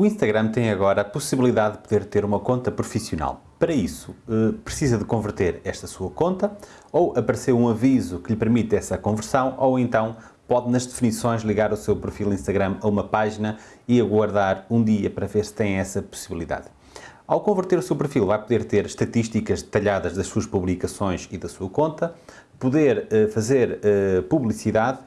O Instagram tem agora a possibilidade de poder ter uma conta profissional. Para isso, eh, precisa de converter esta sua conta, ou aparecer um aviso que lhe permite essa conversão, ou então pode nas definições ligar o seu perfil Instagram a uma página e aguardar um dia para ver se tem essa possibilidade. Ao converter o seu perfil, vai poder ter estatísticas detalhadas das suas publicações e da sua conta, poder uh, fazer uh, publicidade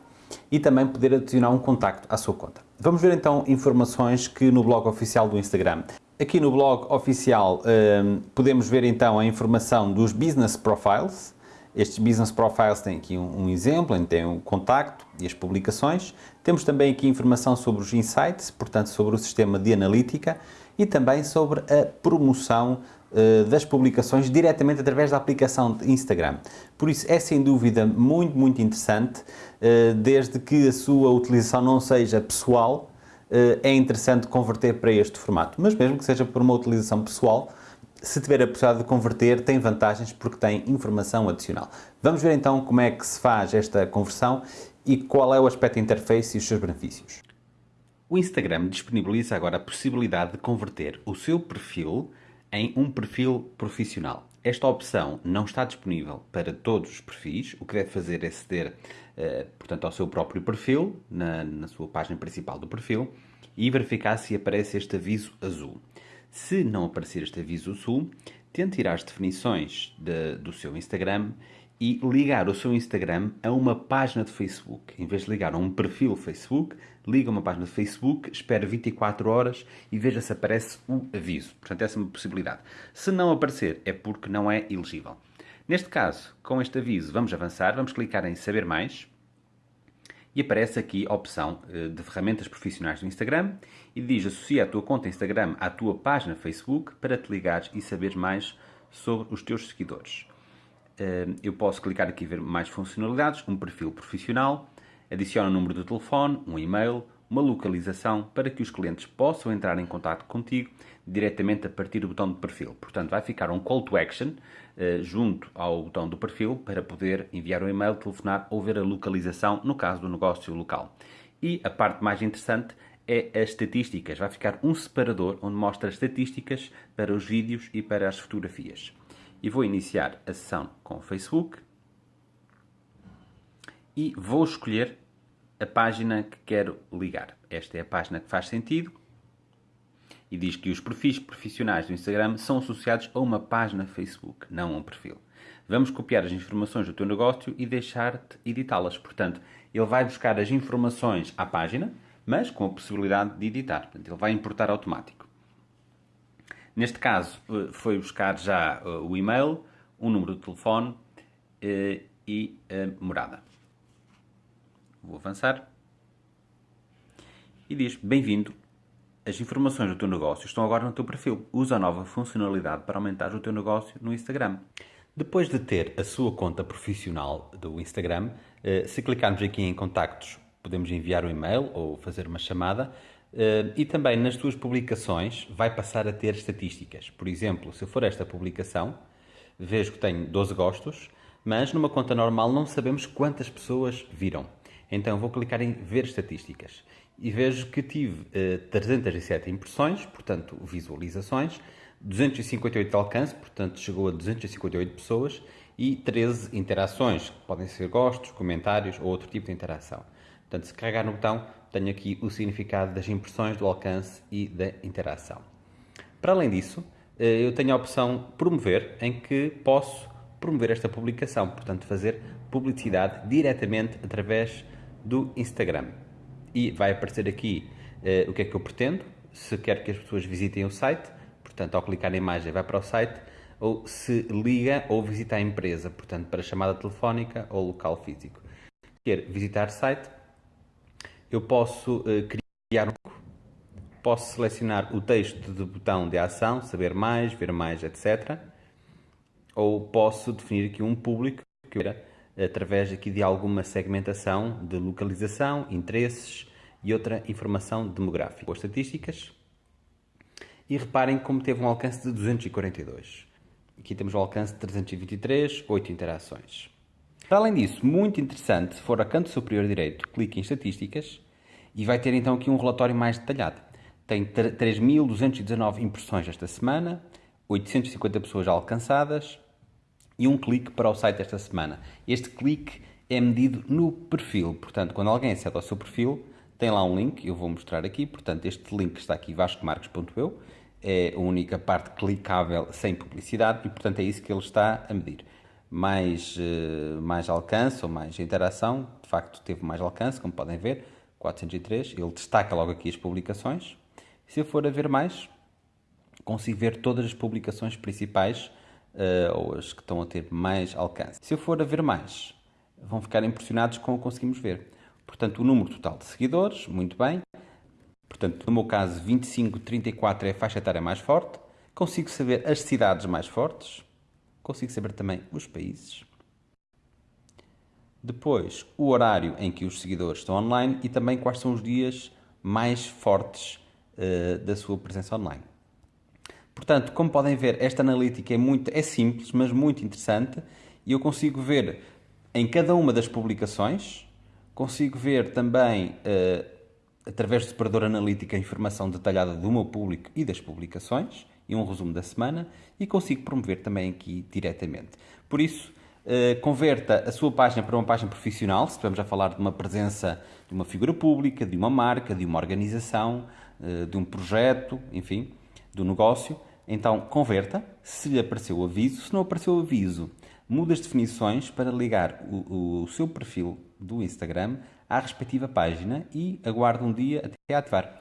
e também poder adicionar um contacto à sua conta. Vamos ver então informações que no blog oficial do Instagram. Aqui no blog oficial uh, podemos ver então a informação dos Business Profiles. Estes Business Profiles têm aqui um, um exemplo, tem o um contacto e as publicações. Temos também aqui informação sobre os Insights, portanto sobre o sistema de analítica e também sobre a promoção das publicações diretamente através da aplicação de Instagram. Por isso é sem dúvida muito, muito interessante, uh, desde que a sua utilização não seja pessoal, uh, é interessante converter para este formato. Mas mesmo que seja por uma utilização pessoal, se tiver a possibilidade de converter, tem vantagens porque tem informação adicional. Vamos ver então como é que se faz esta conversão e qual é o aspecto interface e os seus benefícios. O Instagram disponibiliza agora a possibilidade de converter o seu perfil em um perfil profissional. Esta opção não está disponível para todos os perfis. O que deve fazer é aceder, uh, portanto, ao seu próprio perfil, na, na sua página principal do perfil, e verificar se aparece este aviso azul. Se não aparecer este aviso azul, tente ir às definições de, do seu Instagram e ligar o seu Instagram a uma página de Facebook. Em vez de ligar a um perfil Facebook, liga uma página de Facebook, espera 24 horas e veja se aparece o aviso. Portanto, essa é uma possibilidade. Se não aparecer, é porque não é elegível. Neste caso, com este aviso, vamos avançar, vamos clicar em Saber Mais e aparece aqui a opção eh, de ferramentas profissionais do Instagram e diz associa a tua conta Instagram à tua página Facebook para te ligares e saberes mais sobre os teus seguidores. Eh, eu posso clicar aqui e ver mais funcionalidades, um perfil profissional, adiciona um número de telefone, um e-mail, uma localização para que os clientes possam entrar em contato contigo diretamente a partir do botão de perfil. Portanto, vai ficar um call to action eh, junto ao botão do perfil para poder enviar um e-mail, telefonar ou ver a localização no caso do negócio local. E a parte mais interessante é as estatísticas. Vai ficar um separador onde mostra as estatísticas para os vídeos e para as fotografias e vou iniciar a sessão com o Facebook e vou escolher a página que quero ligar. Esta é a página que faz sentido e diz que os perfis profissionais do Instagram são associados a uma página Facebook, não a um perfil. Vamos copiar as informações do teu negócio e deixar-te editá-las. Portanto, ele vai buscar as informações à página, mas com a possibilidade de editar. Portanto, ele vai importar automático. Neste caso, eh, foi buscar já eh, o e-mail, um número de telefone eh, e a morada. Vou avançar. E diz, bem-vindo, as informações do teu negócio estão agora no teu perfil. Usa a nova funcionalidade para aumentar o teu negócio no Instagram. Depois de ter a sua conta profissional do Instagram, se clicarmos aqui em contactos, podemos enviar um e-mail ou fazer uma chamada Uh, e também nas tuas publicações vai passar a ter estatísticas. Por exemplo, se for esta publicação, vejo que tenho 12 gostos, mas numa conta normal não sabemos quantas pessoas viram. Então vou clicar em ver estatísticas e vejo que tive uh, 307 impressões, portanto visualizações, 258 de alcance, portanto chegou a 258 pessoas e 13 interações, podem ser gostos, comentários ou outro tipo de interação. Portanto, se carregar no botão, tenho aqui o significado das impressões, do alcance e da interação. Para além disso, eh, eu tenho a opção promover, em que posso promover esta publicação, portanto, fazer publicidade diretamente através do Instagram. E vai aparecer aqui uh, o que é que eu pretendo, se quero que as pessoas visitem o site, portanto, ao clicar na imagem vai para o site, ou se liga ou visita a empresa, portanto, para chamada telefónica ou local físico. Quer visitar site, eu posso uh, criar um posso selecionar o texto do botão de ação, saber mais, ver mais, etc. Ou posso definir aqui um público que eu através aqui de alguma segmentação de localização, interesses e outra informação demográfica ou estatísticas. E reparem como teve um alcance de 242. Aqui temos um alcance de 323, 8 interações. Para além disso, muito interessante, se for a canto superior direito, clique em estatísticas e vai ter então aqui um relatório mais detalhado. tem 3.219 impressões esta semana, 850 pessoas alcançadas e um clique para o site esta semana. Este clique é medido no perfil, portanto, quando alguém acede ao seu perfil, tem lá um link, eu vou mostrar aqui, portanto, este link está aqui, vascomarcos.eu, é a única parte clicável sem publicidade e, portanto, é isso que ele está a medir. Mais, eh, mais alcance ou mais interação, de facto teve mais alcance, como podem ver, 403, ele destaca logo aqui as publicações. Se eu for a ver mais, consigo ver todas as publicações principais uh, ou as que estão a ter mais alcance. Se eu for a ver mais, vão ficar impressionados com o que conseguimos ver. Portanto, o número total de seguidores, muito bem. Portanto, no meu caso, 25, 34 é a faixa etária mais forte. Consigo saber as cidades mais fortes. Consigo saber também os países. Depois, o horário em que os seguidores estão online e também quais são os dias mais fortes uh, da sua presença online. Portanto, como podem ver, esta analítica é, muito, é simples, mas muito interessante e eu consigo ver em cada uma das publicações, consigo ver também, uh, através do separador analítico, a informação detalhada do meu público e das publicações e um resumo da semana e consigo promover também aqui diretamente. Por isso, uh, converta a sua página para uma página profissional, se estivermos a falar de uma presença de uma figura pública, de uma marca, de uma organização, uh, de um projeto, enfim, do negócio, então converta, se lhe apareceu o aviso, se não apareceu o aviso, muda as definições para ligar o, o seu perfil do Instagram à respectiva página e aguarda um dia até ativar.